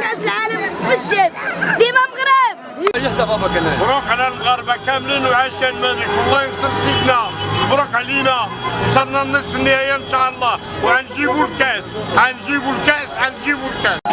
كاس العالم في الشام ديما مغرب. مبروك على المغاربه كاملين وعاش الملك والله ينصر سيدنا. مبروك علينا. وصلنا النصف النهائي إن شاء الله. وغنجيبوا الكاس. غنجيبوا الكاس. غنجيبوا الكاس.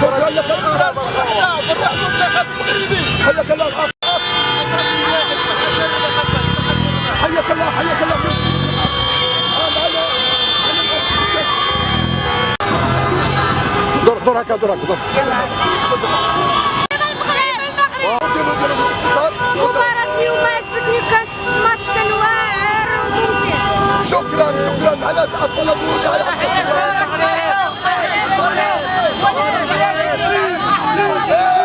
حياك الله حياك الله حياك الله دور دور هكا دور هكا دور مباراة اليوم عجبتني كانت ماتش كان واعر وممتع شكرا شكرا على اطفال دولي على مبروك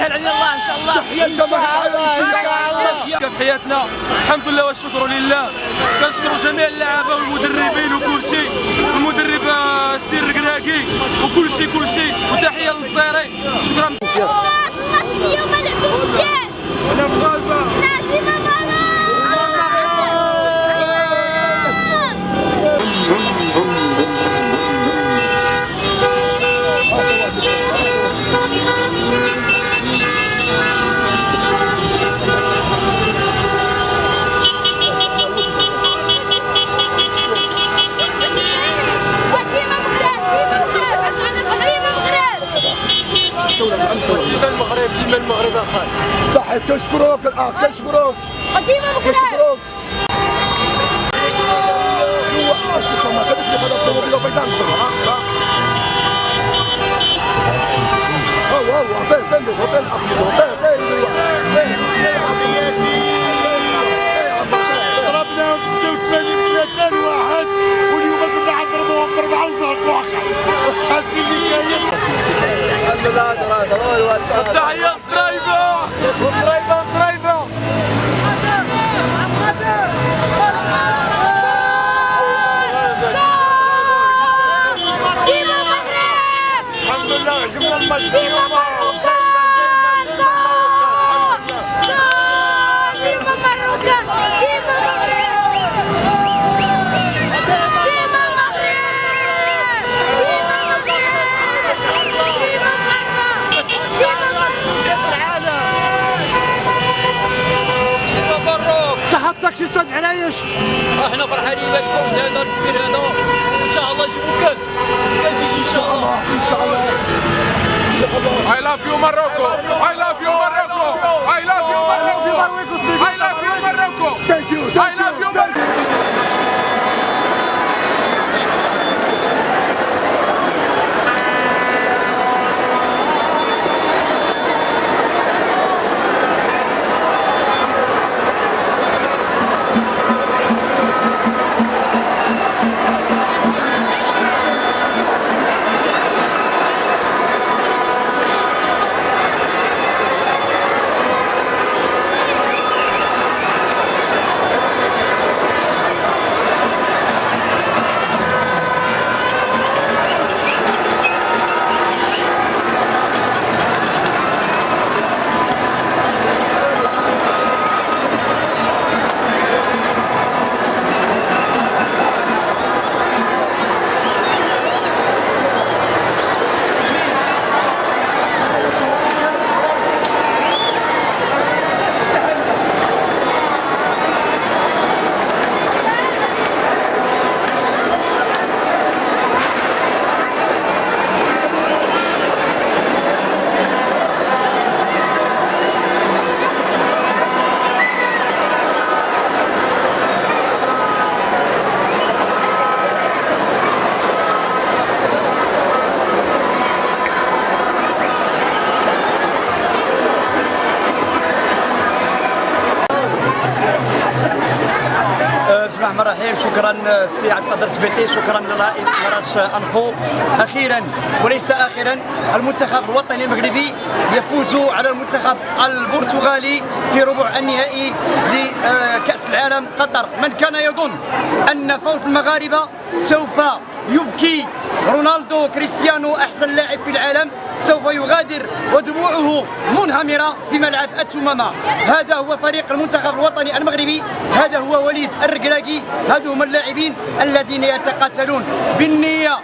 سهل علينا الله ان شاء الله تحية الجماهير العرايشية كيف حياتنا الحمد لله والشكر لله كنشكروا جميع اللعابه والمدربين وكل شيء المدرب آه، السير القراقي وكل شيء كل شيء وتحيه للنصيري شكرا الماتش اليوم لعبوا مزيان هو بين بين بين ضربناهم 86 200 واحد واليوم كنا حنضربوهم بأربعة وزهق واحد هادشي اللي كاين الحمد لله تحيه الدرايفه الدرايفه الدرايفه ديما الرحمن الرحيم شكرا السي عبد القادر سبيطي شكرا لراس انفو أخيرا وليس اخرا المنتخب الوطني المغربي يفوز على المنتخب البرتغالي في ربع النهائي لكأس العالم قطر. من كان يظن أن فوز المغاربة سوف يبكي رونالدو كريستيانو أحسن لاعب في العالم؟ سوف يغادر ودموعه منهمرة في ملعب التمامة. هذا هو فريق المنتخب الوطني المغربي. هذا هو وليد الركراكي هذو هم اللاعبين الذين يتقاتلون بالنية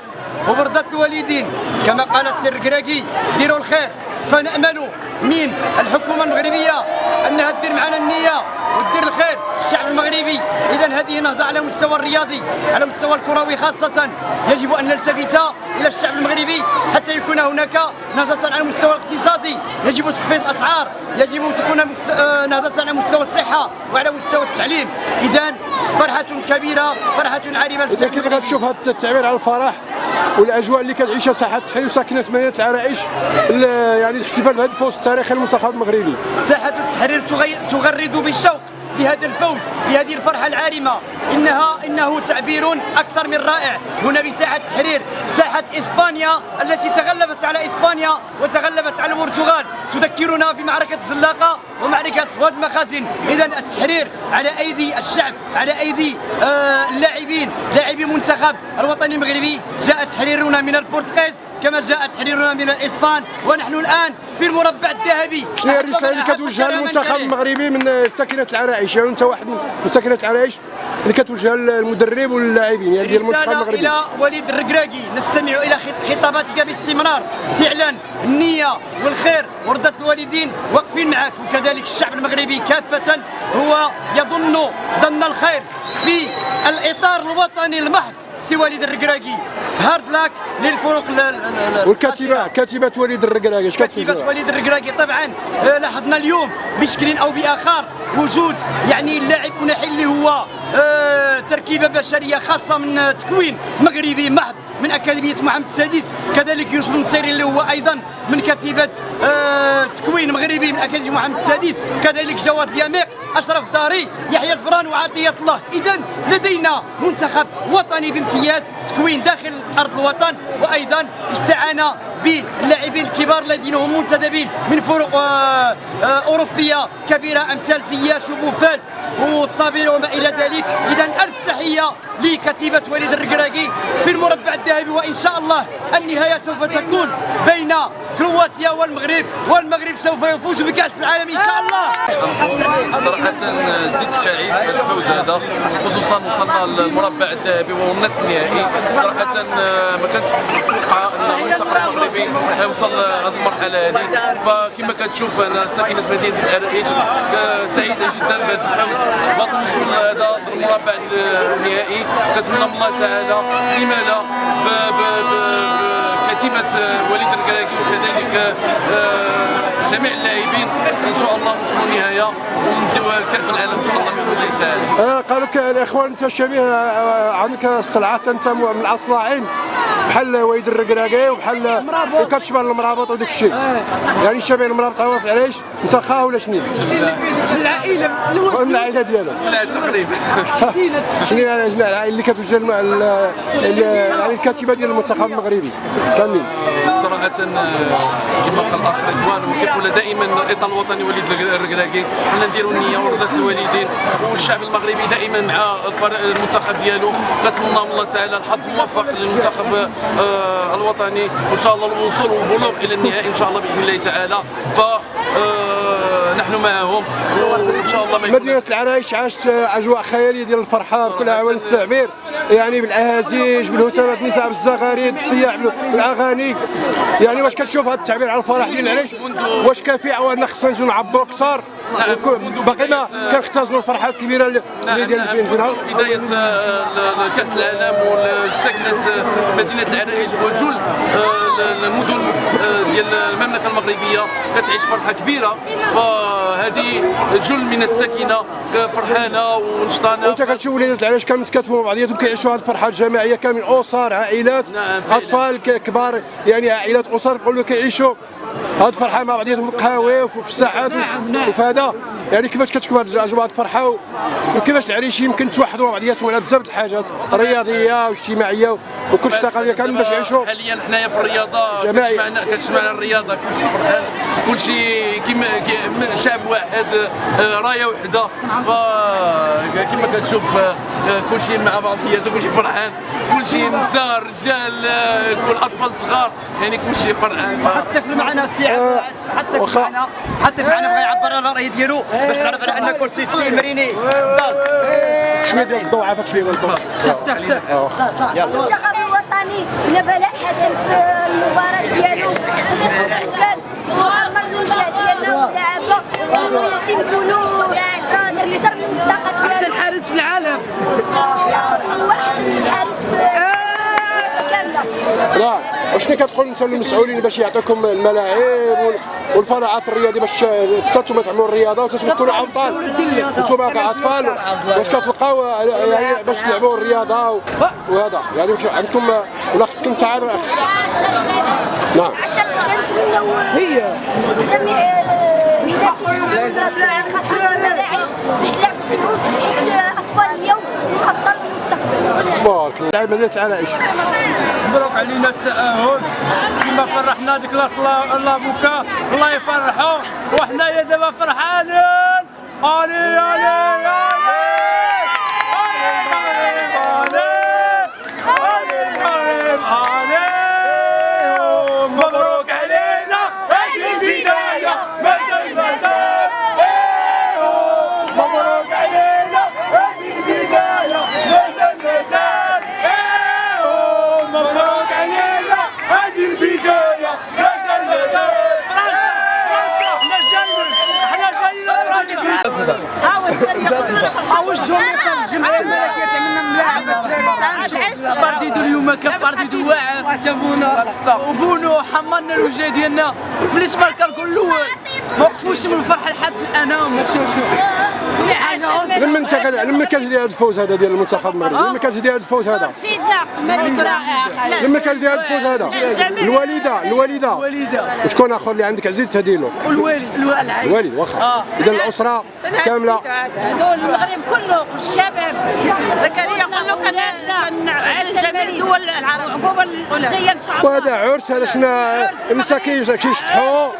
وبرده الوالدين كما قال السر الركراكي ديروا الخير فنأمل من الحكومة المغربية أنها دير معنا النية ودير الخير الشعب المغربي. اذا هذه نهضة على المستوى الرياضي على المستوى الكروي خاصة. يجب أن نلتفت إلى الشعب المغربي حتى يكون هناك نهضة على المستوى الاقتصادي. يجب تخفيض الأسعار يجب تكون آه، نهضة على مستوى الصحة وعلى مستوى التعليم. اذا فرحة كبيرة فرحة عارمه إذا كيف غتشوف هذا التعبير على الفرح والأجواء اللي كتعيشها ساحه التحرير وساكنة مدينه العرائش يعني الاحتفال بهذا الفوز التاريخي للمنتخب المغربي. ساحه التحرير تغرد بالشوق. بهذا الفوز بهذه الفرحة العارمة. إنها إنه تعبير أكثر من رائع. هنا بساحة التحرير ساحة إسبانيا التي تغلبت على إسبانيا وتغلبت على البرتغال. تذكرنا بمعركة الزلاقة ومعركة واد المخازن إذا التحرير على أيدي الشعب على أيدي آه اللاعبين لاعبي منتخب الوطني المغربي. جاء تحريرنا من البرتغيز. كما جاء تحريرنا من الاسبان ونحن الآن في المربع الذهبي. شنو هي الرسالة اللي كتوجهها للمنتخب المغربي من ساكنة العرائش؟ يعني أنت واحد من ساكنة العرائش اللي كتوجهها للمدرب واللاعبين يعني ديال المنتخب المغربي. إلى وليد الركراكي نستمع إلى خطاباتك باستمرار. فعلا النية والخير وردة الوالدين واقفين معك. وكذلك الشعب المغربي كافة هو يظن ظن الخير في الإطار الوطني المحض سي وليد الركراكي hard luck للفرق والكاتبة كاتبة وليد الركراكي اش كاتبة؟ وليد الركراكي طبعا آه، لاحظنا اليوم بشكل أو بآخر وجود يعني اللاعب مناحي اللي هو آه، تركيبة بشرية خاصة من تكوين مغربي محض من أكاديمية محمد السادس كذلك يوسف النصيري اللي هو أيضا من كتيبه آه تكوين مغربي من أكاديمية محمد السادس كذلك جواد اليميق أشرف داري يحيى جبران وعطيه الله. اذا لدينا منتخب وطني بامتياز. تكوين داخل أرض الوطن وأيضا استعانه باللاعبين الكبار الذين هم منتدبين من فرق آه آه أوروبية كبيرة أمثال سياش وبوفال والصابر وما إلى ذلك. اذا ألف تحية لكتيبة وليد الركراكي في المربع الذهبي وإن شاء الله النهاية سوف تكون بين كرواتيا والمغرب. والمغرب سوف يفوز بكأس العالم إن شاء الله. صراحة زدت سعيد بهذا الفوز هذا خصوصا وصلنا للمربع الذهبي والنصف النهائي. صراحة ما كنتش متوقع إن المنتخب المغربي يوصل لهذه المرحلة هذه. فكما كتشوف أنا ساكنه مدينه العرائش سعيده جدا بهذا الفوز. بهذا الوصول هذا للمربع النهائي كنتمنى من الله تعالى لما لا كتيبه وليد الكراكي وكذلك آه، جميع اللاعبين. إن شاء الله نوصلوا النهاية ونديوها لكأس العالم إن شاء الله بإذن الله تعالى. آه، قالوا لك الاخوان أنت شبيه آه، عندك الصلعات أنت من الأصلاعين بحال وليد الركراكي وبحال وكتشبه المرابط وداك الشيء. يعني شبيه المرابط علاش؟ أنت خاه ولا شنو؟ العائلة من العائلة ديالو. لا تقريبا. شنو العائلة اللي كتوجه يعني الكاتبة ديال المنتخب المغربي. كاملين. صراحة كما قال الأخ رضوان وكيقول دائما الاطار الوطني وليد الركراكي حنا نديروا النية ورضا الوالدين. والشعب المغربي دائما مع المنتخب ديالو. كنتمنى من الله تعالى الحظ موفق للمنتخب آه، الوطني. وإن شاء الله الوصول والبلوغ إلى النهائي إن شاء الله بإذن الله تعالى. ف آه، نحن معهم وان شاء الله ما مدينة العرايش عاشت أجواء خيالية ديال الفرحة بكل عوان التعبير يعني بالأهازيج بالهتافات النساء بالزغاريد بالسياح بالأغاني. يعني واش كتشوف هذا التعبير على الفرح ديال العريش؟ واش كافي أو خصنا نزيدو نعبروا أكثر؟ باقي ما كنختزلوا الفرحة الكبيرة اللي ديال الفين بداية آه، كأس العالم وسكنت مدينة العرائش وجل آه، المدن آه، ديال المملكة المغربية كتعيش فرحة كبيرة. فهذه جل من السكينة فرحانة ونشطانة. وانت كتشوف وليدات العرائش كامل متكاتفوا مع بعضياتهم كيعيشوا هذه الفرحة الجماعيه كامل. أسر عائلات نعم أطفال كبار يعني عائلات أسر نقولوا كيعيشوا هاد الفرحة مع بعضياتهم في القهاوي وفي الساحات. و- وفي هذا يعني كيفاش كتكون هاد الاجواء هاد الفرحة؟ وكيفاش العريش يمكن توحدوا مع بعضياتهم على بزاف د الحاجات رياضية واجتماعية وكل شيء ثقافيه كامل باش يعيشوا حاليا حنايا في الرياضة جماعي. كتجمعنا كتجمعنا الرياضة كلشي فرحان. كلشي كيما كي- شعب واحد آه، راية وحدة. ف كيما كتشوف آه، كلشي مع بعضياته كلشي فرحان. كلشي نساء رجال آه، كل أطفال صغار. يعني كلشي فرحان. الطفل معنا السي عبد العزيز حتى. معنا حتى معنا بغى يعبر على الرأي ديالو. باش تعرف على أن كرسي السي المريني. شوية ديال الضوء عافاك شوية ديال الضوء. المنتخب الوطني بلا بلاء حسن في المباراة ديالو. أحسن حارس في العالم. هو احسن حارس في لا وشنو كتقول انت للمسؤولين باش يعطيكم الملاعب وال- والفضاءات الرياضية باش أنتم تعملوا الرياضة وتكونوا ابطال أنتم كاطفال واش كتلقاو يعني باش تلعبوا الرياضة وهذا. يعني عندكم ولا خصك انت عاد خصك نعم. هي. جميع الناس يخصصوا الملاعب باش يلعبوا حيت أطفال اليوم هم ابطال المستقبل. تبارك الله. اللعيبه ديال العرايش مبروك علينا التأهل كما فرحنا ديك لاس الله بوكا. الله يفرحوا وحنايا دابا فرحانين. علي علي علي مبروك علينا هذه البداية مازال مازال مبروك علينا هذه البداية مازال مازال مبروك علينا هذه البداية مازال مازال إحنا جايين إحنا جايين اوجهوا ميساج الجمعيه الملكيه تعملنا ملاعب بارديدو اليوم كان بارديدو واعر عجبونا وبونو حمرنا الوجه ديالنا. بالنسبة للكاركو الأول ما وقفوش من الفرحه لحد الان شوف شوف. لما انت لما كتجري هذا الفوز هذا ديال المنتخب المغربي لما كتجري هذا الفوز هذا. رائع لما كتجري هذا. الفوز هذا الوالدة الوالدة. وشكون اخر اللي عندك؟ عزيز تهدي له والوالد الوالد واخا. إذا الأسرة كاملة. هذول المغرب كله الشباب. زكريا قالوا كان جميع الدول أن شاء الله وهذا عرس هذا شنا مساكين كيشطحوا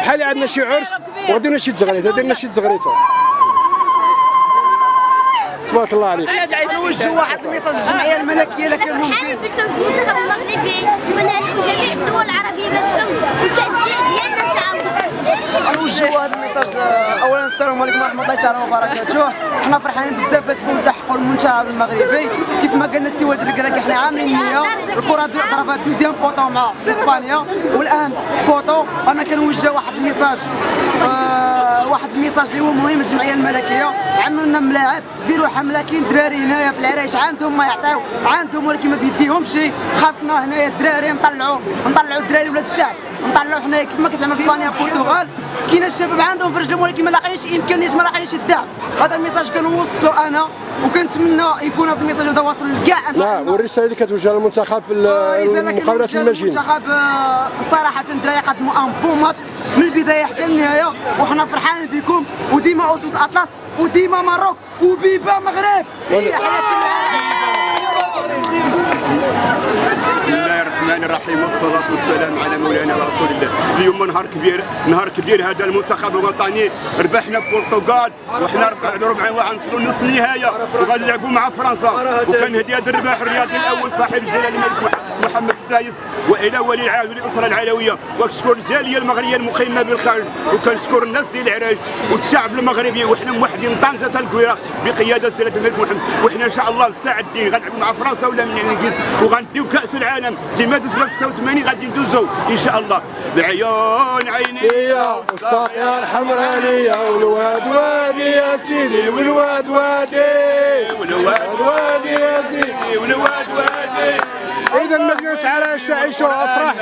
بحال عندنا شي عرس؟ ودينا شي تزغريته درنا شي تزغريته تبارك الله عليك. نوجه واحد الميساج الجمعيه الملكيه لكن فرحانين بالفوز المنتخب المغربي ونهنئ جميع الدول العربية بالفوز والكاس ديالنا إن شاء الله. نوجهوا هذا ال message اولا السلام عليكم ورحمة الله تعالى وبركاته. حنا فرحانين بزاف بهذا الفوز اللي حققوا المنتخب المغربي. كيف ما قالنا السي وليد الركراكي حنا عاملين النيه الكرة دو- ضربات deuxième poteau مع إسبانيا. والآن poteau أنا كنوجه واحد ال message آه، واحد ال message اللي هو مهم للجمعية الملكية. عملوا لنا ملاعب ديروا حمله كاين دراري هنايا في العرايش عندهم ما يعطيو عندهم ولكن ما بيديهمش. خاصنا هنايا الدراري نطلعوا نطلعوا الدراري ولاد الشعب. نطلعوا حنايا كيف ما كتعمل إسبانيا البرتغال. كاين الشباب عندهم في رجلهم ولكن ما لاقيينش امكانيات ما لاقيينش الدعم. هذا ال message كنوصلوا أنا وكنتمنى يكون هذا ال message هذا واصل لكاع نعم والرسالة اللي كتوجه للمنتخب في كنوجه ال message للمنتخب آه، صراحة الدراري قدموا un bon match. من البداية حتى النهاية وحنا فرحانين فيكم. وديما أسود أطلس وديما Maroc و viva مغرب. تحياتي بسم الله الرحمن الرحيم. والصلاة والسلام على مولانا رسول الله. اليوم نهار كبير نهار كبير. هذا المنتخب الوطني. ربحنا البرتغال. وحنا ربع وعنصروا نص النهاية وغنلعبوا مع فرنسا. وكان هدي هذا الرباح الرياضي الأول صاحب الجلالة الملك محمد السادس وإلى ولي العهد والاسره العلوية. وكنشكر الجاليه المغربية المقيمة بالخارج. وكنشكر الناس ديال العرايش والشعب المغربي. وحنا موحدين طنجة الكويره بقيادة سياده الملك محمد. وحنا إن شاء الله الساعة الدين غنلعبوا مع فرنسا ولا من الانجليز وغنديو كأس العالم. في 86 غادي ندوزو إن شاء الله. بعيون عيني والساقية الحمرانية والواد وادي يا سيدي. والواد وادي. والواد وادي يا سيدي. والواد وادي. إذا مدينة عرايش تعيش افراح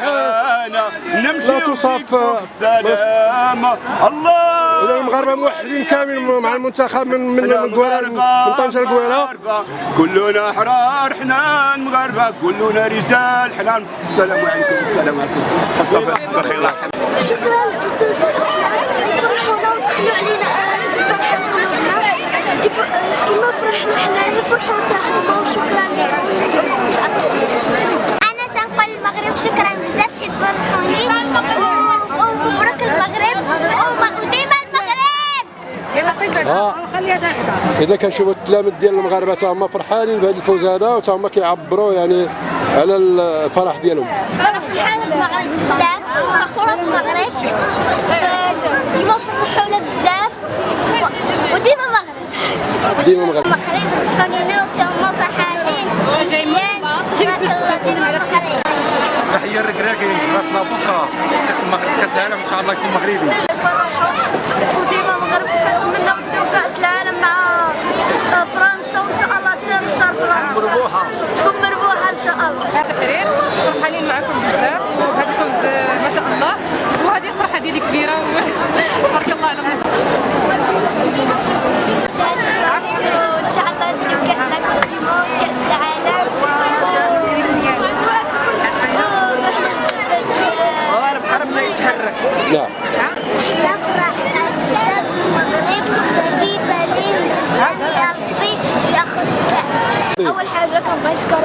لا تصاف السلام الله. إذا المغاربة موحدين كامل مع المنتخب من من من من طنجة القويرة. كلنا أحرار حنان مغاربه كلنا رجال حنان السلام عليكم السلام عليكم. الله لأسود يفرحونا ودخلوا علينا فرحة قلوبنا يف- كما فرحنا حنا يفرحوا حتى هما وشكرا لهم لأسود الأطلس أنا تنقل المغرب شكرا بزاف حيت فرحوني و- ومبروك المغرب وم- وديما المغرب آه. خليها تهدى إذا كنشوفوا التلاميذ ديال المغاربة تا هما فرحانين بهذا الفوز هذا وتا هما كيعبروا يعني على الفرح ديالهم. أنا فرحانه بالمغرب بزاف. فخوره بالمغرب آه، ديما فرحونا بزاف. وديما المغرب ديما المغرب المغرب فرحونينا وتا هما فرحانين. مزيان. تبارك الله ديما المغرب تحية الركراكي راس كاس المغرب كاس العالم إن شاء الله يكون مغربي. وديما المغرب كنتمنى كاس العالم مع آه، فرنسا وإن شاء الله تنصر فرنسا. مربوحة. تكون مربوحة إن شاء الله. تحرير فرحانين معكم بزاف. وهذا الفوز ما شاء الله. وهذه الفرحة ديالي كبيرة. تبارك الله على شاء الله كأس العالم. mais.